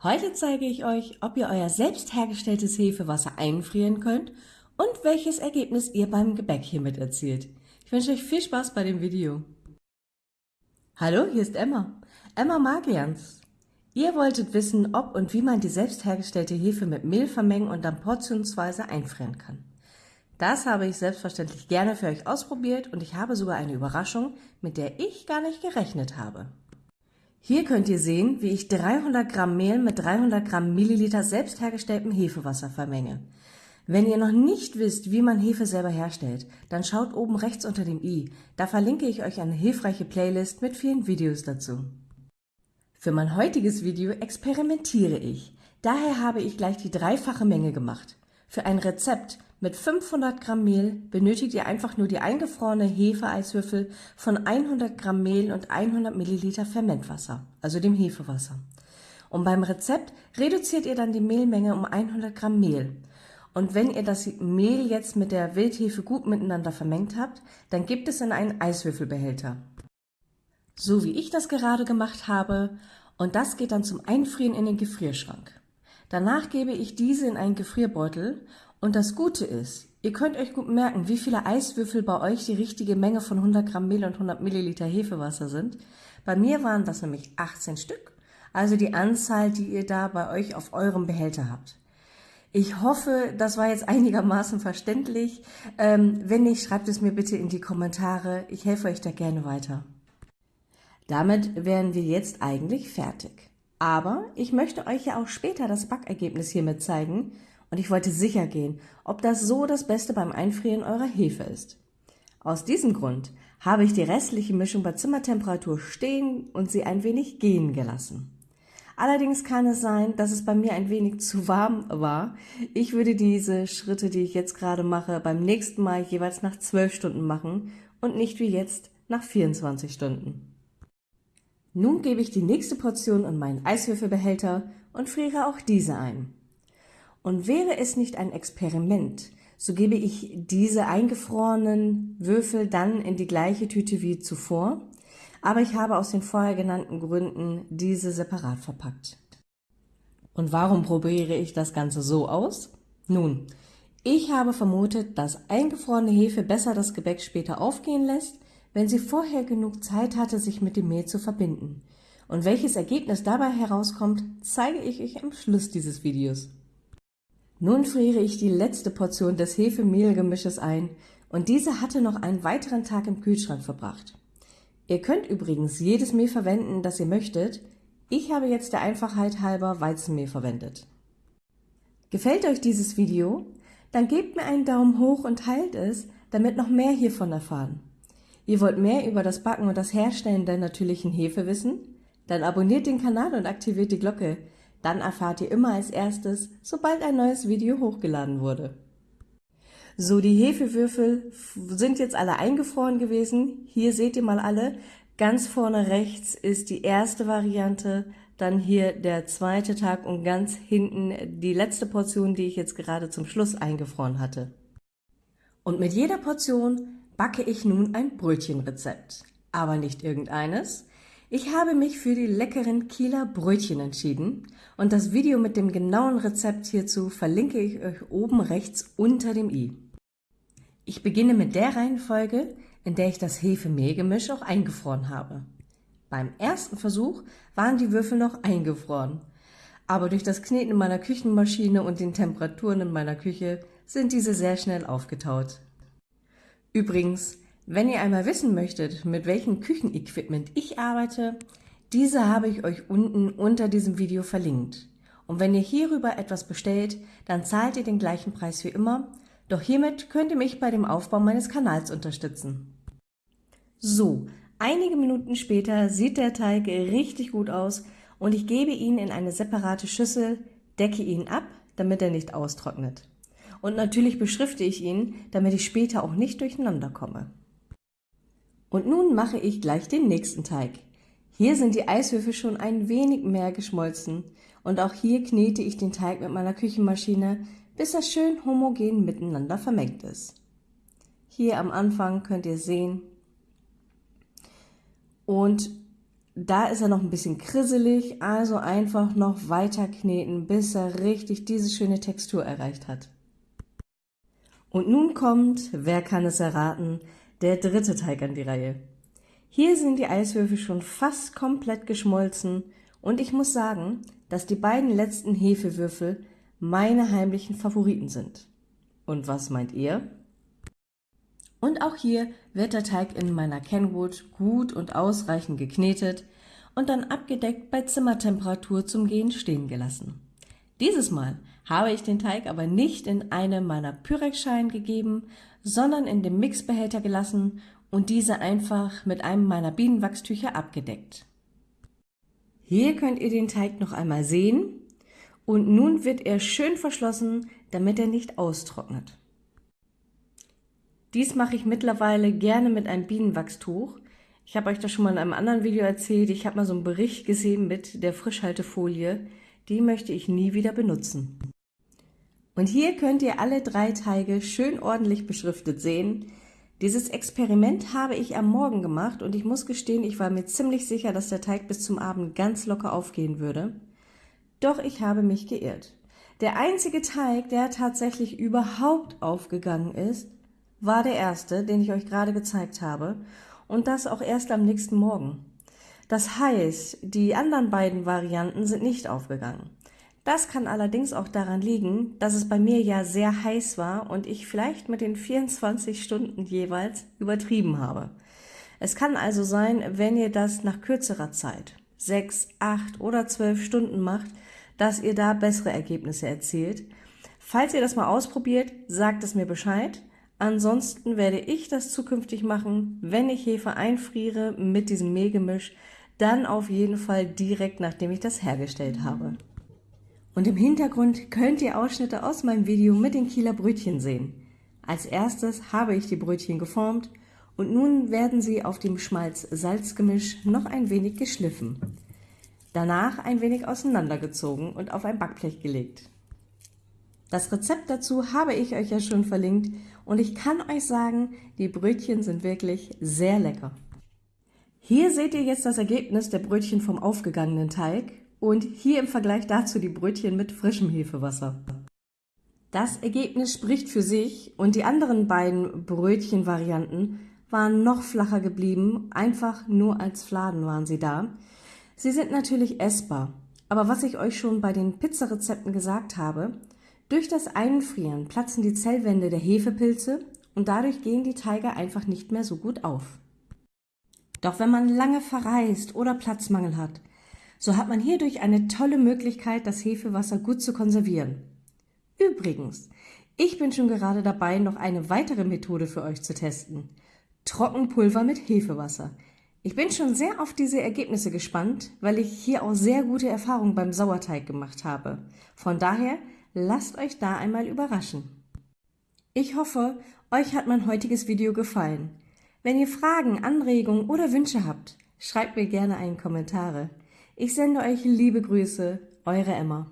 Heute zeige ich euch, ob ihr euer selbst hergestelltes Hefewasser einfrieren könnt und welches Ergebnis ihr beim Gebäck hiermit erzielt. Ich wünsche euch viel Spaß bei dem Video. Hallo, hier ist Emma. Emma Magians. Ihr wolltet wissen, ob und wie man die selbst hergestellte Hefe mit Mehl vermengen und dann portionsweise einfrieren kann. Das habe ich selbstverständlich gerne für euch ausprobiert und ich habe sogar eine Überraschung, mit der ich gar nicht gerechnet habe. Hier könnt ihr sehen, wie ich 300 Gramm Mehl mit 300 Gramm Milliliter selbst hergestelltem Hefewasser vermenge. Wenn ihr noch nicht wisst, wie man Hefe selber herstellt, dann schaut oben rechts unter dem i. Da verlinke ich euch eine hilfreiche Playlist mit vielen Videos dazu. Für mein heutiges Video experimentiere ich. Daher habe ich gleich die dreifache Menge gemacht. Für ein Rezept mit 500 Gramm Mehl benötigt ihr einfach nur die eingefrorene Hefeeiswürfel von 100 Gramm Mehl und 100 Milliliter Fermentwasser, also dem Hefewasser. Und beim Rezept reduziert ihr dann die Mehlmenge um 100 Gramm Mehl. Und wenn ihr das Mehl jetzt mit der Wildhefe gut miteinander vermengt habt, dann gebt es in einen Eiswürfelbehälter. So wie ich das gerade gemacht habe. Und das geht dann zum Einfrieren in den Gefrierschrank. Danach gebe ich diese in einen Gefrierbeutel und das Gute ist, ihr könnt euch gut merken, wie viele Eiswürfel bei euch die richtige Menge von 100 Gramm Mehl und 100 Milliliter Hefewasser sind. Bei mir waren das nämlich 18 Stück, also die Anzahl, die ihr da bei euch auf eurem Behälter habt. Ich hoffe, das war jetzt einigermaßen verständlich. Ähm, wenn nicht, schreibt es mir bitte in die Kommentare. Ich helfe euch da gerne weiter. Damit wären wir jetzt eigentlich fertig. Aber ich möchte euch ja auch später das Backergebnis hiermit zeigen und ich wollte sicher gehen, ob das so das Beste beim Einfrieren eurer Hefe ist. Aus diesem Grund habe ich die restliche Mischung bei Zimmertemperatur stehen und sie ein wenig gehen gelassen. Allerdings kann es sein, dass es bei mir ein wenig zu warm war. Ich würde diese Schritte, die ich jetzt gerade mache, beim nächsten Mal jeweils nach 12 Stunden machen und nicht wie jetzt nach 24 Stunden. Nun gebe ich die nächste Portion in meinen Eiswürfelbehälter und friere auch diese ein. Und wäre es nicht ein Experiment, so gebe ich diese eingefrorenen Würfel dann in die gleiche Tüte wie zuvor, aber ich habe aus den vorher genannten Gründen diese separat verpackt. Und warum probiere ich das Ganze so aus? Nun, ich habe vermutet, dass eingefrorene Hefe besser das Gebäck später aufgehen lässt, wenn sie vorher genug Zeit hatte, sich mit dem Mehl zu verbinden. Und welches Ergebnis dabei herauskommt, zeige ich euch am Schluss dieses Videos. Nun friere ich die letzte Portion des Hefe-Mehl-Gemisches ein und diese hatte noch einen weiteren Tag im Kühlschrank verbracht. Ihr könnt übrigens jedes Mehl verwenden, das ihr möchtet. Ich habe jetzt der Einfachheit halber Weizenmehl verwendet. Gefällt euch dieses Video? Dann gebt mir einen Daumen hoch und teilt es, damit noch mehr hiervon erfahren. Ihr wollt mehr über das Backen und das Herstellen der natürlichen Hefe wissen? Dann abonniert den Kanal und aktiviert die Glocke, dann erfahrt ihr immer als erstes, sobald ein neues Video hochgeladen wurde. So, die Hefewürfel sind jetzt alle eingefroren gewesen. Hier seht ihr mal alle. Ganz vorne rechts ist die erste Variante, dann hier der zweite Tag und ganz hinten die letzte Portion, die ich jetzt gerade zum Schluss eingefroren hatte. Und mit jeder Portion backe ich nun ein Brötchenrezept. Aber nicht irgendeines, ich habe mich für die leckeren Kieler Brötchen entschieden und das Video mit dem genauen Rezept hierzu verlinke ich euch oben rechts unter dem i. Ich beginne mit der Reihenfolge, in der ich das Hefe-Mehl-Gemisch auch eingefroren habe. Beim ersten Versuch waren die Würfel noch eingefroren, aber durch das Kneten meiner Küchenmaschine und den Temperaturen in meiner Küche sind diese sehr schnell aufgetaut. Übrigens, wenn ihr einmal wissen möchtet, mit welchem Küchenequipment ich arbeite, diese habe ich euch unten unter diesem Video verlinkt. Und wenn ihr hierüber etwas bestellt, dann zahlt ihr den gleichen Preis wie immer, doch hiermit könnt ihr mich bei dem Aufbau meines Kanals unterstützen. So, einige Minuten später sieht der Teig richtig gut aus und ich gebe ihn in eine separate Schüssel, decke ihn ab, damit er nicht austrocknet. Und natürlich beschrifte ich ihn, damit ich später auch nicht durcheinander komme. Und nun mache ich gleich den nächsten Teig. Hier sind die Eiswürfel schon ein wenig mehr geschmolzen und auch hier knete ich den Teig mit meiner Küchenmaschine, bis er schön homogen miteinander vermengt ist. Hier am Anfang könnt ihr sehen. Und da ist er noch ein bisschen krisselig, also einfach noch weiter kneten, bis er richtig diese schöne Textur erreicht hat. Und nun kommt, wer kann es erraten, der dritte Teig an die Reihe. Hier sind die Eiswürfel schon fast komplett geschmolzen und ich muss sagen, dass die beiden letzten Hefewürfel meine heimlichen Favoriten sind. Und was meint ihr? Und auch hier wird der Teig in meiner Kenwood gut und ausreichend geknetet und dann abgedeckt bei Zimmertemperatur zum Gehen stehen gelassen. Dieses Mal habe ich den Teig aber nicht in eine meiner Pyrexschalen gegeben, sondern in dem Mixbehälter gelassen und diese einfach mit einem meiner Bienenwachstücher abgedeckt. Hier könnt ihr den Teig noch einmal sehen und nun wird er schön verschlossen, damit er nicht austrocknet. Dies mache ich mittlerweile gerne mit einem Bienenwachstuch. Ich habe euch das schon mal in einem anderen Video erzählt. Ich habe mal so einen Bericht gesehen mit der Frischhaltefolie. Die möchte ich nie wieder benutzen. Und hier könnt ihr alle drei Teige schön ordentlich beschriftet sehen. Dieses Experiment habe ich am Morgen gemacht und ich muss gestehen, ich war mir ziemlich sicher, dass der Teig bis zum Abend ganz locker aufgehen würde. Doch ich habe mich geirrt. Der einzige Teig, der tatsächlich überhaupt aufgegangen ist, war der erste, den ich euch gerade gezeigt habe und das auch erst am nächsten Morgen. Das heißt, die anderen beiden Varianten sind nicht aufgegangen. Das kann allerdings auch daran liegen, dass es bei mir ja sehr heiß war und ich vielleicht mit den 24 Stunden jeweils übertrieben habe. Es kann also sein, wenn ihr das nach kürzerer Zeit, 6, 8 oder 12 Stunden macht, dass ihr da bessere Ergebnisse erzielt. Falls ihr das mal ausprobiert, sagt es mir Bescheid. Ansonsten werde ich das zukünftig machen, wenn ich Hefe einfriere mit diesem Mehlgemisch, dann auf jeden Fall direkt nachdem ich das hergestellt habe. Und im Hintergrund könnt ihr Ausschnitte aus meinem Video mit den Kieler Brötchen sehen. Als erstes habe ich die Brötchen geformt und nun werden sie auf dem Schmalz-Salz-Gemisch noch ein wenig geschliffen. Danach ein wenig auseinandergezogen und auf ein Backblech gelegt. Das Rezept dazu habe ich euch ja schon verlinkt und ich kann euch sagen, die Brötchen sind wirklich sehr lecker. Hier seht ihr jetzt das Ergebnis der Brötchen vom aufgegangenen Teig und hier im Vergleich dazu die Brötchen mit frischem Hefewasser. Das Ergebnis spricht für sich und die anderen beiden Brötchenvarianten waren noch flacher geblieben, einfach nur als Fladen waren sie da. Sie sind natürlich essbar, aber was ich euch schon bei den Pizzarezepten gesagt habe, durch das Einfrieren platzen die Zellwände der Hefepilze und dadurch gehen die Teige einfach nicht mehr so gut auf. Doch wenn man lange verreist oder Platzmangel hat, so hat man hierdurch eine tolle Möglichkeit, das Hefewasser gut zu konservieren. Übrigens, ich bin schon gerade dabei, noch eine weitere Methode für euch zu testen. Trockenpulver mit Hefewasser. Ich bin schon sehr auf diese Ergebnisse gespannt, weil ich hier auch sehr gute Erfahrungen beim Sauerteig gemacht habe. Von daher lasst euch da einmal überraschen. Ich hoffe, euch hat mein heutiges Video gefallen. Wenn ihr Fragen, Anregungen oder Wünsche habt, schreibt mir gerne einen Kommentare. Ich sende euch liebe Grüße, eure Emma.